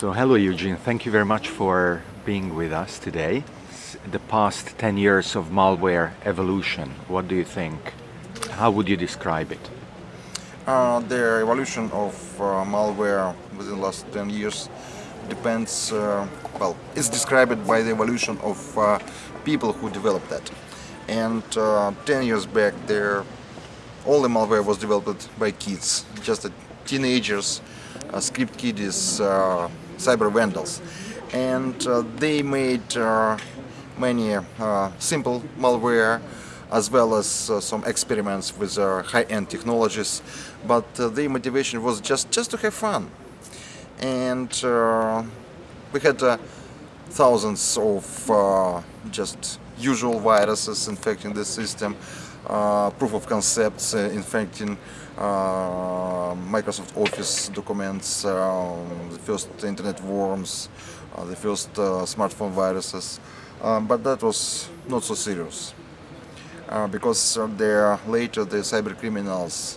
So hello Eugene, thank you very much for being with us today. The past 10 years of malware evolution, what do you think? How would you describe it? Uh, the evolution of uh, malware within the last 10 years depends, uh, well, it's described by the evolution of uh, people who developed that. And uh, 10 years back, there, all the malware was developed by kids, just teenagers, uh, script kiddies, cyber vandals. And they made many simple malware, as well as uh, some experiments with uh, high-end technologies. But uh, their motivation was just just to have fun. And we had thousands of just usual viruses infecting the system. uh, proof of concepts uh, infecting uh, Microsoft Office documents, the first internet worms, the first smartphone viruses, um, but that was not so serious. Uh, because uh, there later the cyber criminals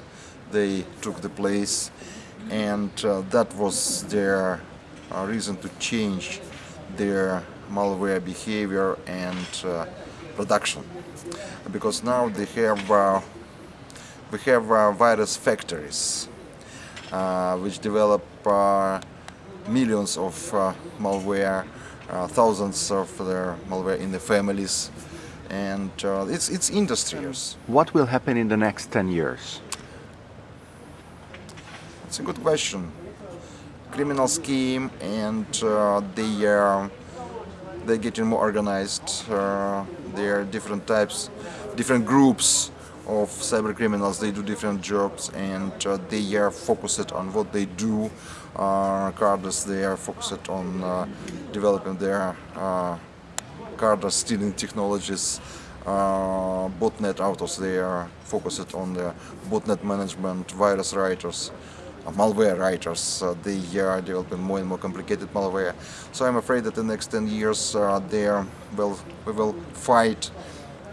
they took the place and uh, that was their uh, reason to change their malware behavior and uh, production because now they have uh, we have virus factories which develop millions of malware thousands of their malware in the families and uh, it's it's industries. What will happen in the next 10 years? It's a good question. Criminal scheme and uh, they uh, they're getting more organized. Uh, there are different types, different groups of cyber criminals. They do different jobs and uh, they are focused on what they do. Uh, they are focused on uh, developing their card stealing technologies, uh, botnet authors, they are focused on the botnet management, virus writers, uh, malware writers, uh, they are developing more and more complicated malware. So I'm afraid that the next 10 years uh, there will, we will fight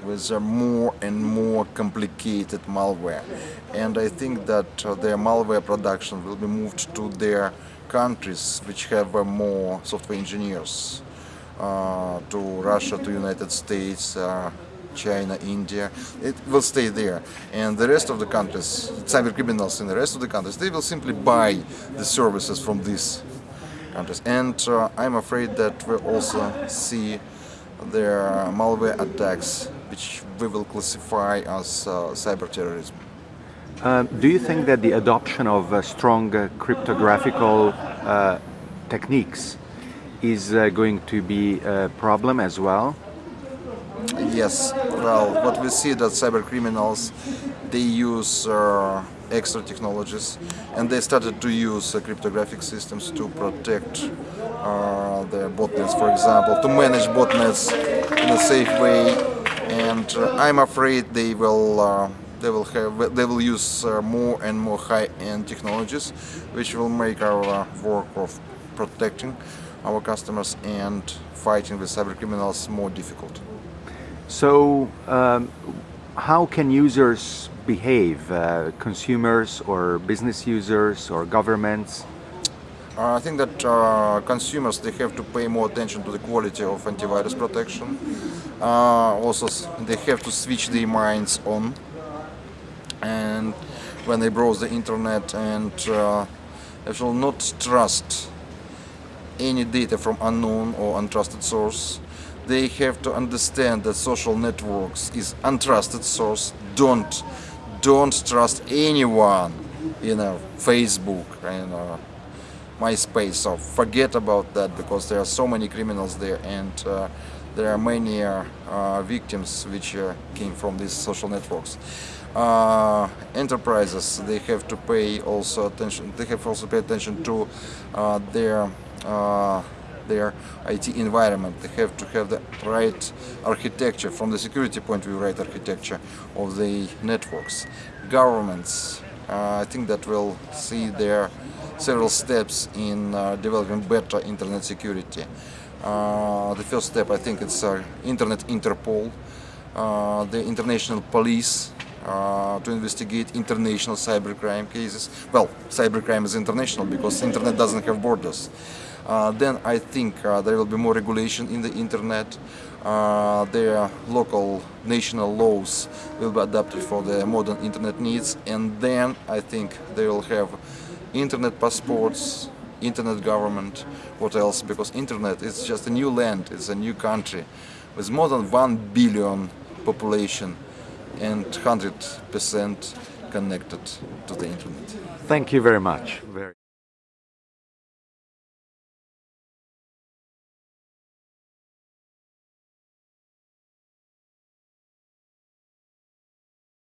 with uh, more and more complicated malware. And I think that uh, their malware production will be moved to their countries which have uh, more software engineers. Uh, to Russia, to United States, uh, China, India, it will stay there. And the rest of the countries, cyber criminals in the rest of the countries, they will simply buy the services from these countries. And uh, I'm afraid that we also see their malware attacks, which we will classify as uh, cyber terrorism. Uh, do you think that the adoption of uh, strong cryptographical techniques is uh, going to be a problem as well? Yes, well, what we see that cyber criminals, they use uh, extra technologies and they started to use uh, cryptographic systems to protect uh, their botnets, for example, to manage botnets in a safe way and uh, I'm afraid they will uh, they will have they will use more and more high-end technologies which will make our work of protecting our customers and fighting with cyber criminals more difficult. So um, how can users behave, uh, consumers or business users or governments? Uh, I think that uh, consumers they have to pay more attention to the quality of antivirus protection. Uh, also, they have to switch their minds on, and when they browse the internet, and uh, they shall not trust any data from unknown or untrusted source. They have to understand that social networks is untrusted source. Don't don't trust anyone, you know, Facebook and uh, MySpace. So forget about that because there are so many criminals there and uh, there are many uh, uh victims which uh, came from these social networks. Uh, enterprises they have to pay also attention. They have also pay attention to their uh, their IT environment. They have to have the right architecture, from the security point of view, right architecture of the networks. Governments, uh, I think that will see their several steps in uh, developing better internet security. Uh, the first step, I think, it's uh, Internet Interpol, uh, the international police uh, to investigate international cybercrime cases. Well, cybercrime is international because internet doesn't have borders. Uh, then I think uh, there will be more regulation in the internet. Uh, their local national laws will be adapted for the modern internet needs, and then I think they will have internet passports, internet government, what else? Because internet is just a new land, it's a new country with more than 1 billion population and 100% connected to the internet. Thank you very much. Very